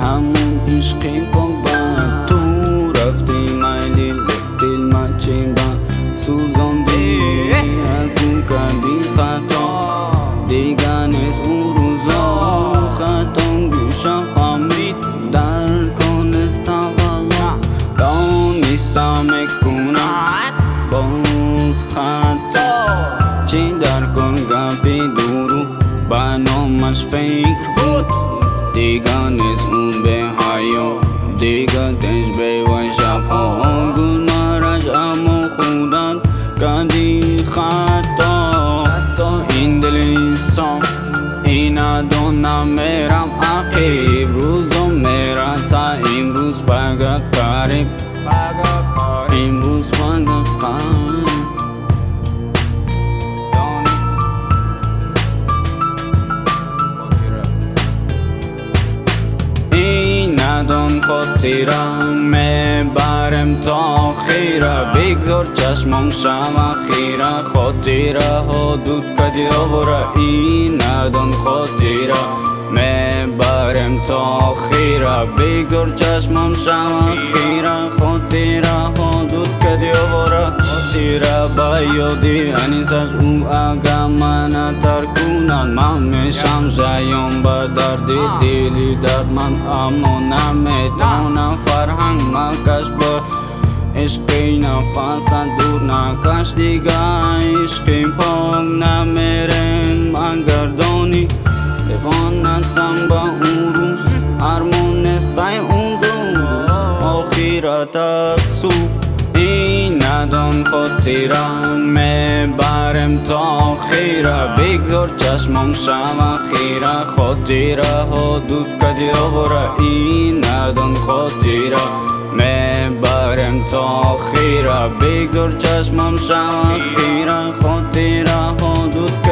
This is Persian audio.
همون عشقی با تو رفتی مایلی دل من چیمبا سوزاندی اگو کردی خطا. دیگر نیست اون روزا خطا گوشم فهمید در کنستم والا دانستم کنم باز خطا. چی در کن گپی دورو. برنامش فکر بود. دیگر نیست اون به حیا دیگر دنج به و شبها گل مرج اما خودت کردی خطا حتی این دلی صاف این ادانم میرم عقیب روزو میرسه امروز بگه قریب امروز بگه قریب ندان خاطرم می‌برم تا خیره بگذار چشمم شم خیره خاطره ها دود کدی آوره این ندان خاطره می‌برم تا خیره بگذار چشمم شم خیره خاطره ها دود کدی آوره tirabhayoti anisas u agamana tarkunan mame samzayon badardi dili darman amona metona farhang makas bor Ishqina fasad durna kashdiga ishqin pong na merem angardoni Devonatam ba urus armones tai undu Okhiratas su سو این ندان خاطرم می‌برم تا خیره. بگذار چشمم شم خیره. خاطره ها دود کدی آوره این ندان خاطره می‌برم تا خیره. بگذار چشمم شم خیره. خاطره ها دود